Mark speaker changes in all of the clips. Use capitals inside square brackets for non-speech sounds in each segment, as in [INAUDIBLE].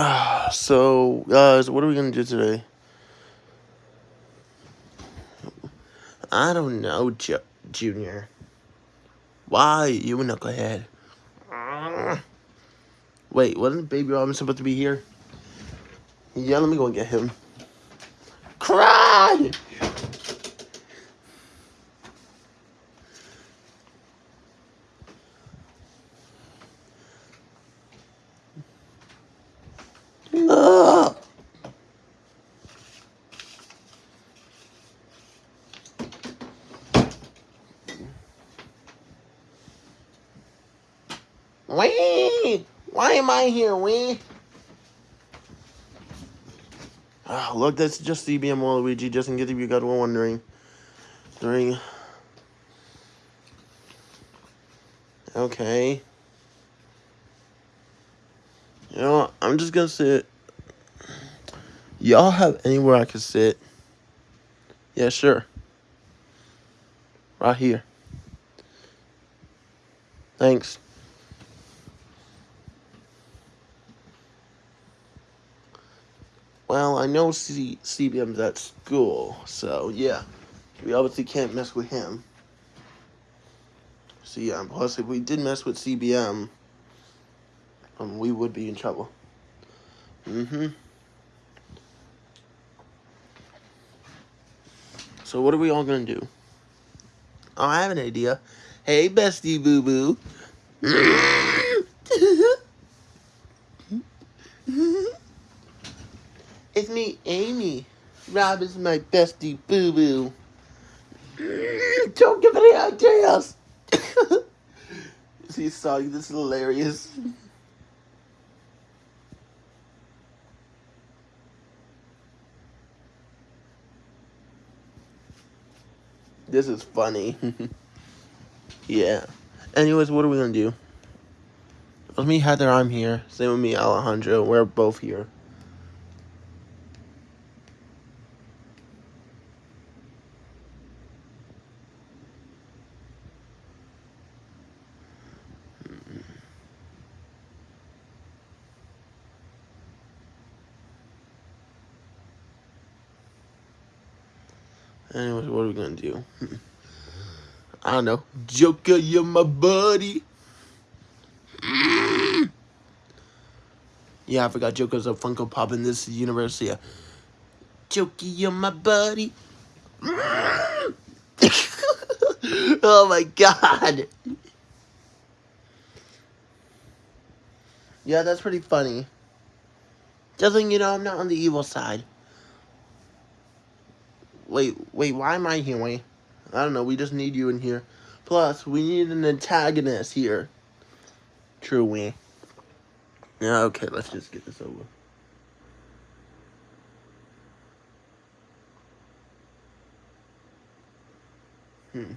Speaker 1: Uh, so, guys, what are we going to do today? I don't know, Ju Junior. Why? You a knucklehead. Wait, wasn't Baby Robin supposed to be here? Yeah, let me go and get him. Cry! Wee! Why am I here, Wee? Oh, look, that's just CBM Waluigi, just in case you got one wondering. During. Okay. You know, I'm just gonna sit. Y'all have anywhere I can sit? Yeah, sure. Right here. Thanks. Well, I know C CBM's at school, so yeah. We obviously can't mess with him. So yeah, plus if we did mess with CBM, um, we would be in trouble. Mm-hmm. So what are we all gonna do? Oh, I have an idea. Hey, bestie boo boo [LAUGHS] boo. It's me, Amy. Rob is my bestie boo boo. Don't give any ideas. [COUGHS] See, sorry, this is hilarious. This is funny. [LAUGHS] yeah. Anyways, what are we gonna do? With me, Heather, I'm here. Same with me, Alejandro. We're both here. Anyways, what are we gonna do? Know. Joker, you're my buddy. Yeah, I forgot Joker's a Funko Pop in this universe. Yeah. Joker, you're my buddy. [LAUGHS] oh my god. Yeah, that's pretty funny. Just you know, I'm not on the evil side. Wait, wait, why am I here, wait? I don't know, we just need you in here. Plus, we need an antagonist here. True, we. Yeah, okay, let's just get this over. Hmm.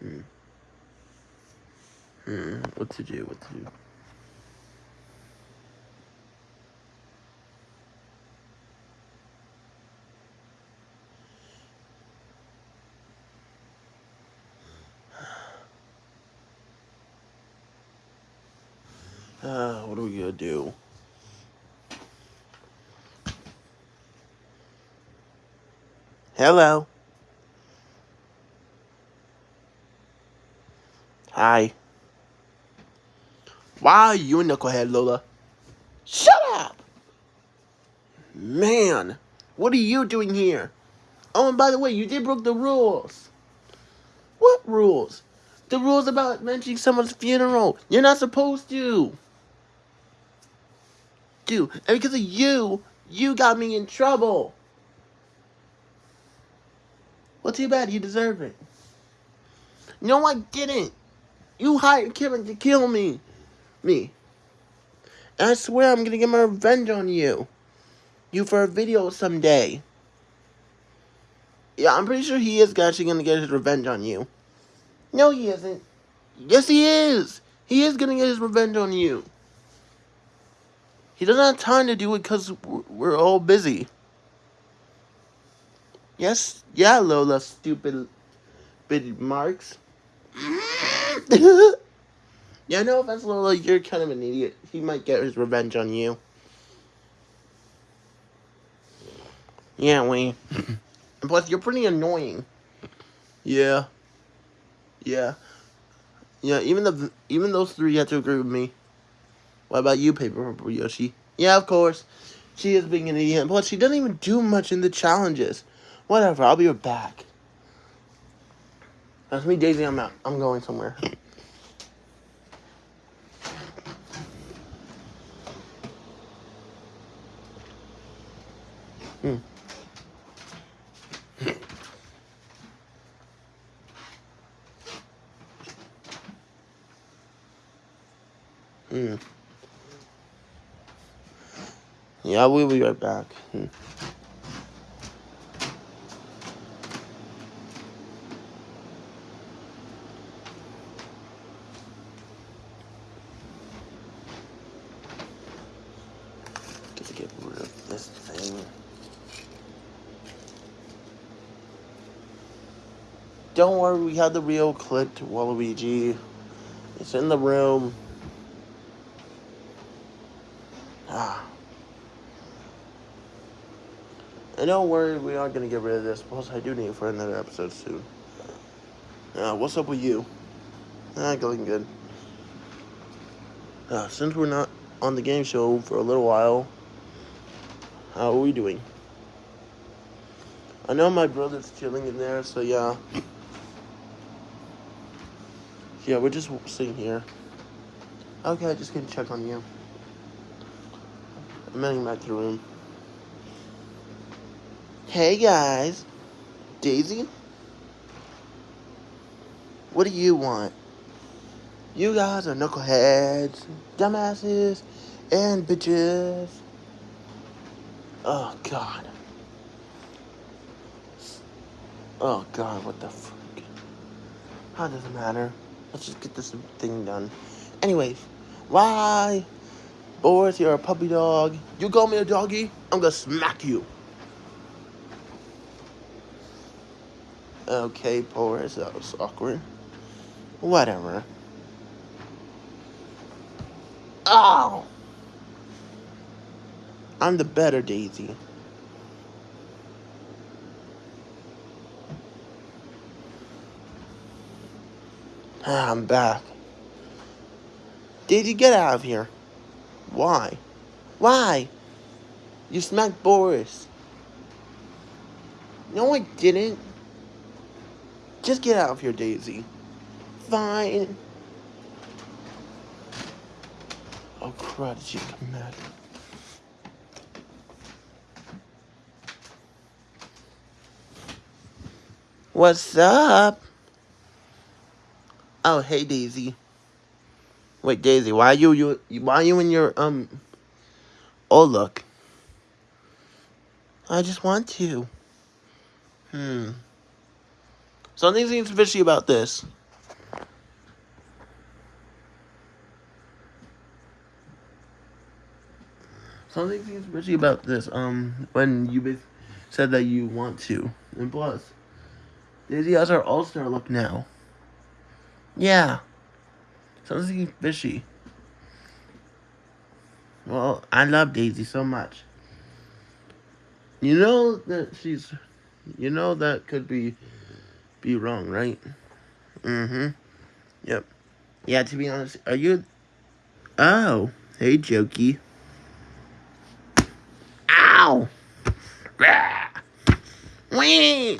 Speaker 1: Hmm. Hmm. What to do? What to do? Gonna do? Hello. Hi. Why are you a knucklehead, Lola? Shut up! Man, what are you doing here? Oh, and by the way, you did break the rules. What rules? The rules about mentioning someone's funeral. You're not supposed to do. And because of you, you got me in trouble. Well, too bad. You deserve it. No, I didn't. You hired Kevin to kill me. Me. And I swear I'm gonna get my revenge on you. You for a video someday. Yeah, I'm pretty sure he is actually gonna get his revenge on you. No, he isn't. Yes, he is. He is gonna get his revenge on you. He doesn't have time to do it because we're all busy. Yes, yeah, Lola, stupid, stupid marks. [LAUGHS] yeah, no offense, Lola, you're kind of an idiot. He might get his revenge on you. Yeah, we. [LAUGHS] Plus, you're pretty annoying. Yeah. Yeah. Yeah, even the even those three have to agree with me. What about you, Paper Yoshi? Yeah, of course. She is being an idiot. Plus, she doesn't even do much in the challenges. Whatever, I'll be right back. That's me, Daisy. I'm out. I'm going somewhere. Hmm. Hmm. Yeah, we'll be right back. Hmm. Just get rid of this thing. Don't worry, we have the real clipped Waluigi. It's in the room. Ah. And don't worry, we are gonna get rid of this. Plus, I do need it for another episode soon. Uh, what's up with you? Ah, going good. Uh, since we're not on the game show for a little while, how are we doing? I know my brother's chilling in there, so yeah. Yeah, we're just sitting here. Okay, I just gonna check on you. I'm heading back to the room. Hey guys, Daisy? What do you want? You guys are knuckleheads, dumbasses, and bitches. Oh god. Oh god, what the fuck? How does it matter? Let's just get this thing done. Anyways, why? Boris, you're a puppy dog. You call me a doggy, I'm gonna smack you. Okay, Boris, that was awkward. Whatever. Oh! I'm the better Daisy. Ah, I'm back. Daisy, get out of here. Why? Why? You smacked Boris. No, I didn't. Just get out of here, Daisy. Fine. Oh crud, did she come back? What's up? Oh, hey Daisy. Wait, Daisy, why are you, you why are you in your um Oh look. I just want to. Hmm. Something seems fishy about this. Something seems fishy about this. Um, when you said that you want to, and plus, Daisy has her All Star look now. Yeah, something fishy. Well, I love Daisy so much. You know that she's, you know that could be, be wrong, right? Mm-hmm. Yep. Yeah, to be honest, are you, oh, hey, Jokey. Ow! Wee!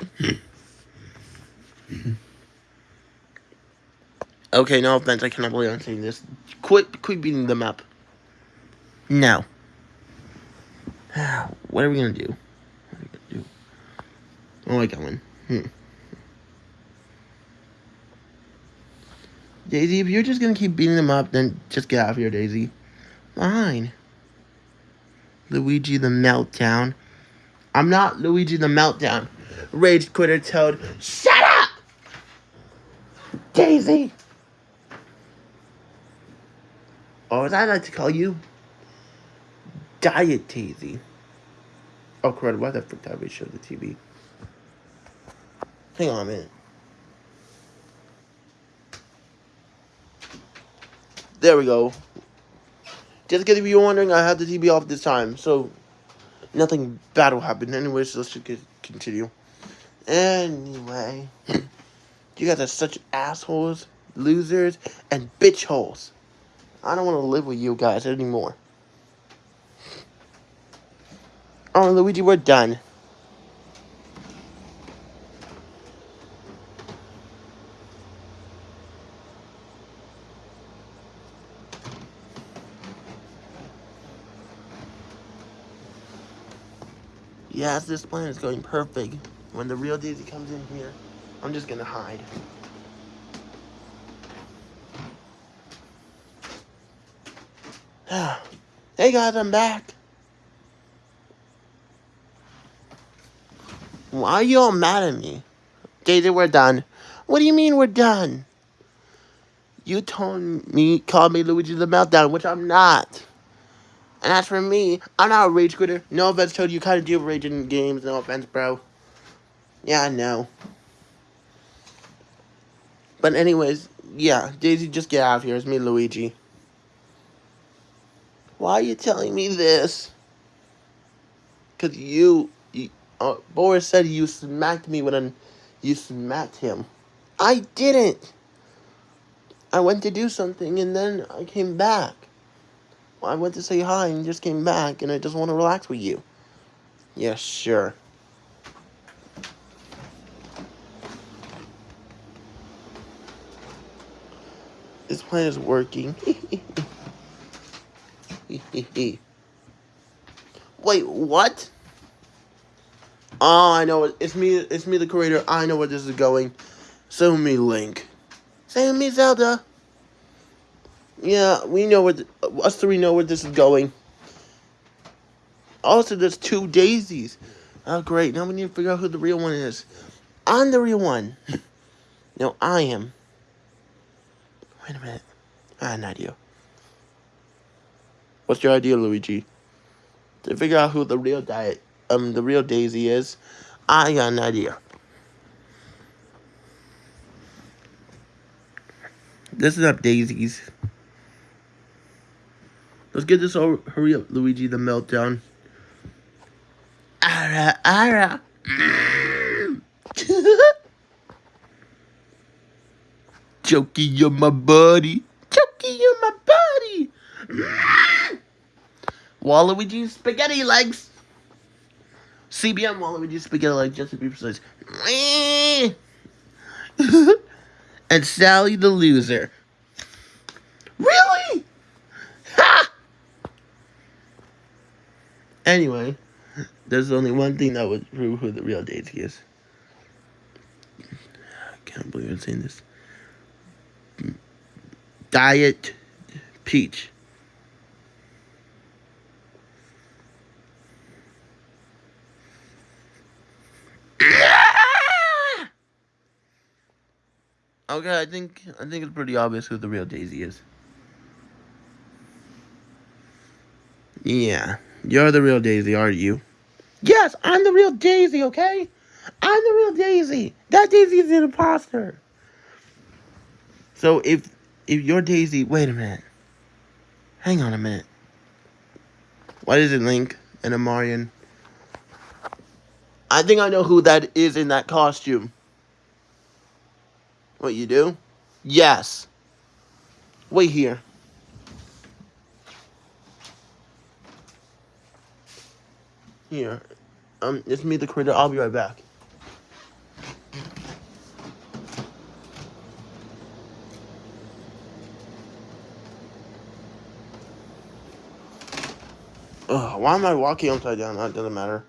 Speaker 1: okay, no offense, I cannot believe I'm saying this. Quit, quit beating them up. No. [SIGHS] What are we gonna do? What are we gonna do? Oh, I got one. Hmm. Daisy, if you're just gonna keep beating them up, then just get out of here, Daisy. Fine. Luigi the Meltdown. I'm not Luigi the Meltdown. Rage Quitter Toad. Shut up! Daisy! Or as I like to call you, Diet Daisy. Oh crud, why the frick did I show the TV? Hang on a minute. There we go. Just in case you're wondering, I had the TV off this time, so nothing bad will happen. Anyways, let's just continue. Anyway, [CLEARS THROAT] you guys are such assholes, losers, and bitch holes. I don't want to live with you guys anymore. Oh, Luigi, we're done. Yes, this plan is going perfect. When the real Daisy comes in here, I'm just gonna hide. [SIGHS] hey guys, I'm back. Why are you all mad at me? Daisy, we're done. What do you mean we're done? You told me, called me Luigi the Meltdown, which I'm not. And as for me, I'm not a rage quitter. No offense, told you kind of with rage in games. No offense, bro. Yeah, I know. But anyways, yeah, Daisy, just get out of here. It's me, Luigi. Why are you telling me this? Because you, you uh, Boris said you smacked me when you smacked him. I didn't. I went to do something and then I came back. I went to say hi and just came back and I just want to relax with you. Yeah, sure. This plan is working. [LAUGHS] Wait, what? Oh, I know it. It's me. It's me, the creator. I know where this is going. Send me Link. Send me Zelda. Yeah, we know what us three know where this is going. Also, there's two daisies. Oh, great. Now we need to figure out who the real one is. I'm the real one. [LAUGHS] no, I am. Wait a minute. I have an idea. What's your idea, Luigi? To figure out who the real diet, um, the real Daisy is, I got an idea. This is up daisies. Let's get this over. Hurry up, Luigi the meltdown. Ara, ara. Jokey, you're my buddy. Jokey, you're my buddy. Waluigi spaghetti legs. CBM Waluigi spaghetti legs, just to be precise. [LAUGHS] and Sally the loser. Really? Anyway, there's only one thing that would prove who the real Daisy is. I can't believe I'm saying this. Diet Peach. [LAUGHS] Okay, I think I think it's pretty obvious who the real Daisy is. Yeah. You're the real Daisy, aren't you? Yes, I'm the real Daisy, okay? I'm the real Daisy. That Daisy is an imposter. So if if you're Daisy, wait a minute. Hang on a minute. Why is it Link and Amarian? I think I know who that is in that costume. What you do? Yes. Wait here. Here. Um, it's me, the creator. I'll be right back. Ugh, why am I walking upside down? That doesn't matter.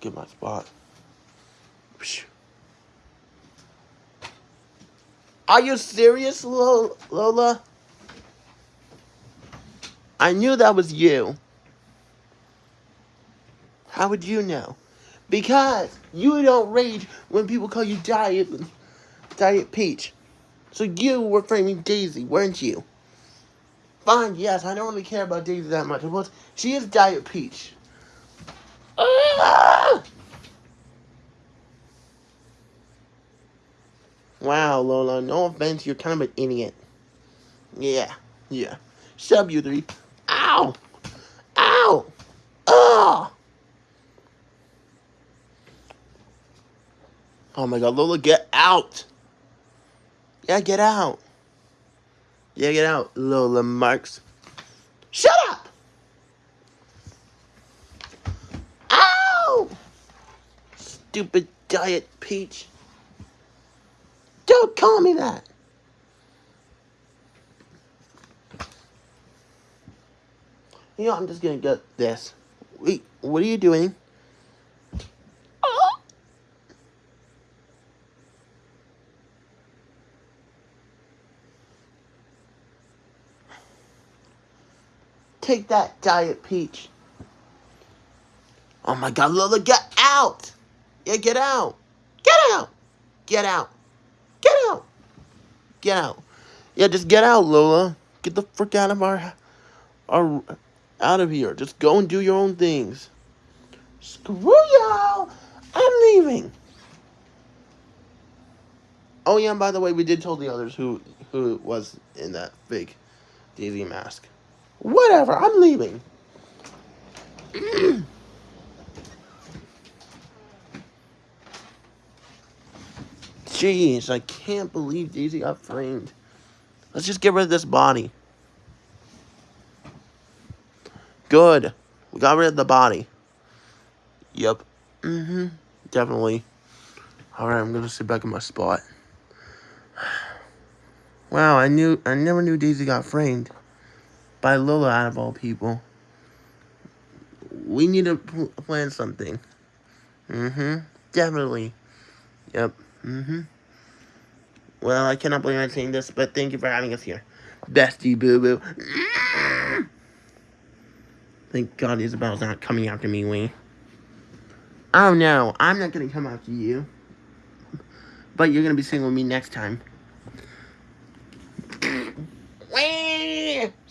Speaker 1: Get my spot. Are you serious, Lola? I knew that was you. How would you know? Because you don't rage when people call you Diet, Diet Peach. So you were framing Daisy, weren't you? Fine, yes, I don't really care about Daisy that much. But she is Diet Peach. Ah! Wow, Lola, no offense, you're kind of an idiot. Yeah, Yeah. Sub you three. Ow! Ow! Ugh! Oh my god, Lola, get out! Yeah, get out. Yeah, get out, Lola Marks. Shut up! Ow! Stupid diet peach. Don't call me that. You know, I'm just gonna get this. Wait, what are you doing? Take that, Diet Peach. Oh my god, Lola, get out! Yeah, get out! Get out! Get out! Get out! Get out! Yeah, just get out, Lola. Get the frick out of our, our, out of here. Just go and do your own things. Screw y'all! I'm leaving. Oh yeah, and by the way, we did tell the others who who was in that fake Daisy mask. Whatever, I'm leaving. [CLEARS THROAT] Jeez, I can't believe Daisy got framed. Let's just get rid of this body. Good. We got rid of the body. Yep. Mm-hmm. Definitely. Alright, I'm gonna sit back in my spot. [SIGHS] Wow, I knew I never knew Daisy got framed by Lola out of all people. We need to plan something. Mm-hmm. Definitely. Yep. Mm-hmm. Well, I cannot believe I'm saying this, but thank you for having us here. Bestie boo-boo. Thank God Isabel's not coming after me, Wee. Oh no, I'm not gonna come after you. But you're gonna be singing with me next time.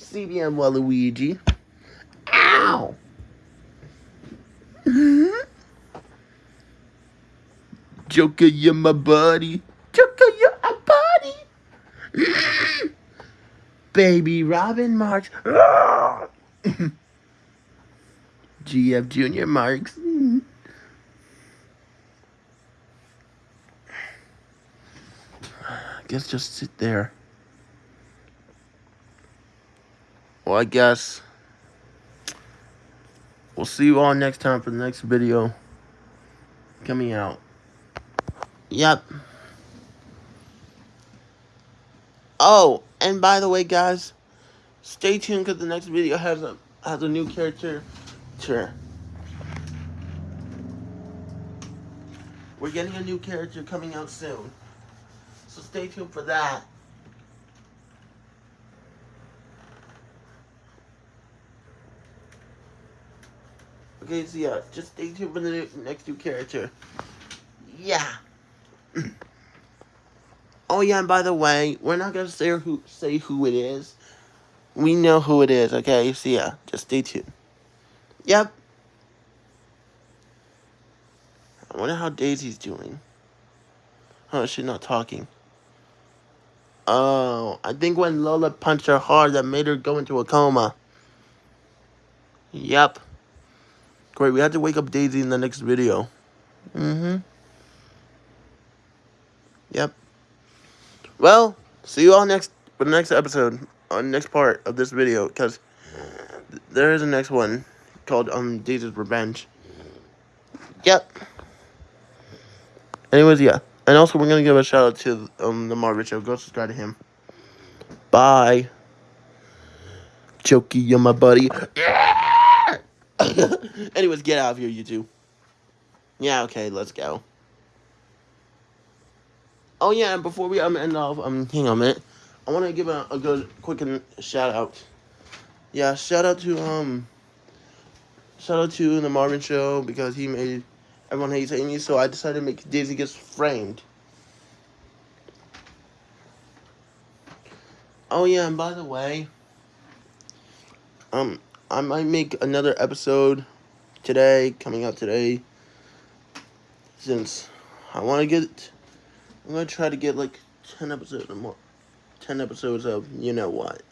Speaker 1: CBM Waluigi. Ow! Joker, you're my buddy. Joker, you're a buddy. [CLEARS THROAT] Baby Robin Marks. [CLEARS THROAT] GF Junior Marks. I guess just sit there. Well, I guess we'll see you all next time for the next video coming out. Yep. Oh, and by the way, guys, stay tuned because the next video has a has a new character. Sure. We're getting a new character coming out soon. So stay tuned for that. Okay, so yeah, just stay tuned for the next new character. Yeah. [CLEARS THROAT] oh yeah, and by the way, we're not gonna say who say who it is. We know who it is, okay? So yeah, just stay tuned. Yep. I wonder how Daisy's doing. Oh, she's not talking. Oh, I think when Lola punched her hard, that made her go into a coma. Yep. Great, we have to wake up Daisy in the next video. Mm-hmm. Yep. Well, see you all next for the next episode, on next part of this video, because there is a next one called um Daisy's Revenge. Yep. Anyways, yeah. And also, we're going to give a shout out to um the Marvin Show. Go subscribe to him. Bye. Jokey, you're my buddy. [LAUGHS] Anyways, get out of here, you two. Yeah, okay, let's go. Oh yeah, and before we um end off, um, hang on a minute. I want to give a, a good, quick shout out. Yeah, shout out to um, shout out to the Marvin Show because he made everyone hates Amy, so I decided to make Daisy gets framed. Oh yeah, and by the way, um, I might make another episode today, coming out today, since I want to get, I'm going to try to get like 10 episodes or more, 10 episodes of you know what.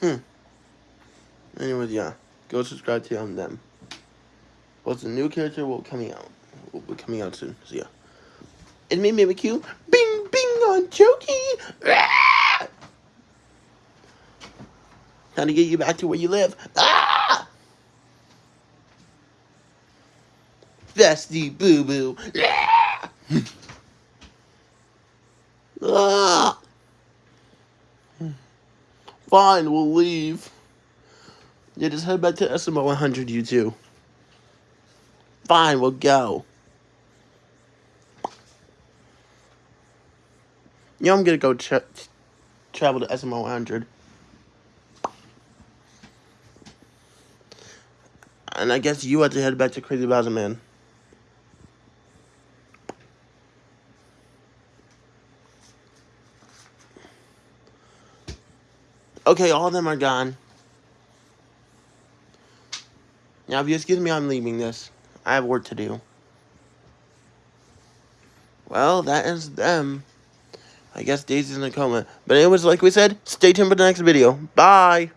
Speaker 1: Hmm. Anyways, yeah. Go subscribe to um, them. What's the new character will coming out? Will be coming out soon. So yeah. It's me, Mimikyu. Bing, bing on Choki. Ah! Time to get you back to where you live. Ah! Festy boo boo. Ah! ah! [LAUGHS] Fine, we'll leave. Yeah, just head back to SMO 100, you two. Fine, we'll go. Yeah, I'm gonna go tra travel to SMO 100. And I guess you have to head back to Crazy Bowser Man. Okay, all of them are gone. Now, if you excuse me, I'm leaving this. I have work to do. Well, that is them. I guess Daisy's in a coma. But anyways, like we said, stay tuned for the next video. Bye!